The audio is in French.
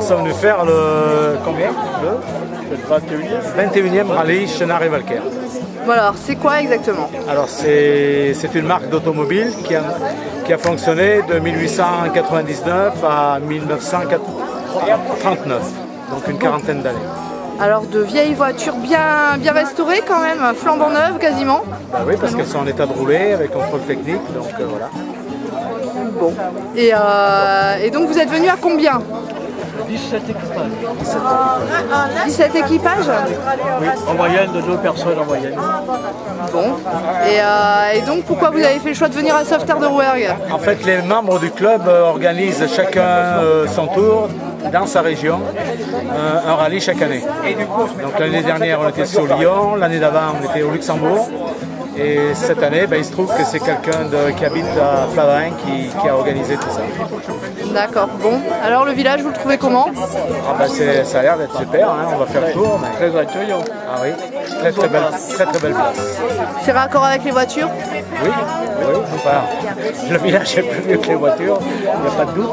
sont venus faire le combien Le 21e rallye Chenard et Valcaire. Alors c'est quoi exactement Alors c'est c'est une marque d'automobile qui a, qui a fonctionné de 1899 à 1939, donc une quarantaine d'années. Alors de vieilles voitures bien, bien restaurées quand même, flambant neuves quasiment. Bah oui, parce qu'elles sont en état de rouler avec contrôle technique, donc euh, voilà. Bon. Et, euh, et donc vous êtes venu à combien 17 équipages. 17 équipages Oui, en moyenne de deux personnes en moyenne. Bon. Et, euh, et donc pourquoi vous avez fait le choix de venir à Sauveterre de Rouergue En fait, les membres du club euh, organisent chacun euh, son tour dans sa région, euh, un rallye chaque année. Donc l'année dernière, on était sur Lyon, l'année d'avant, on était au Luxembourg. Et cette année, ben, il se trouve que c'est quelqu'un qui habite à Flavrin qui, qui a organisé tout ça. D'accord, bon. Alors le village, vous le trouvez comment? Ah ben, ça a l'air d'être super, hein, on va faire le tour. mais- Très accueillant. Ah oui, très très belle, très très belle place. C'est raccord avec les voitures? Oui, oui, enfin, le village est plus vieux que les voitures, il n'y a pas de doute.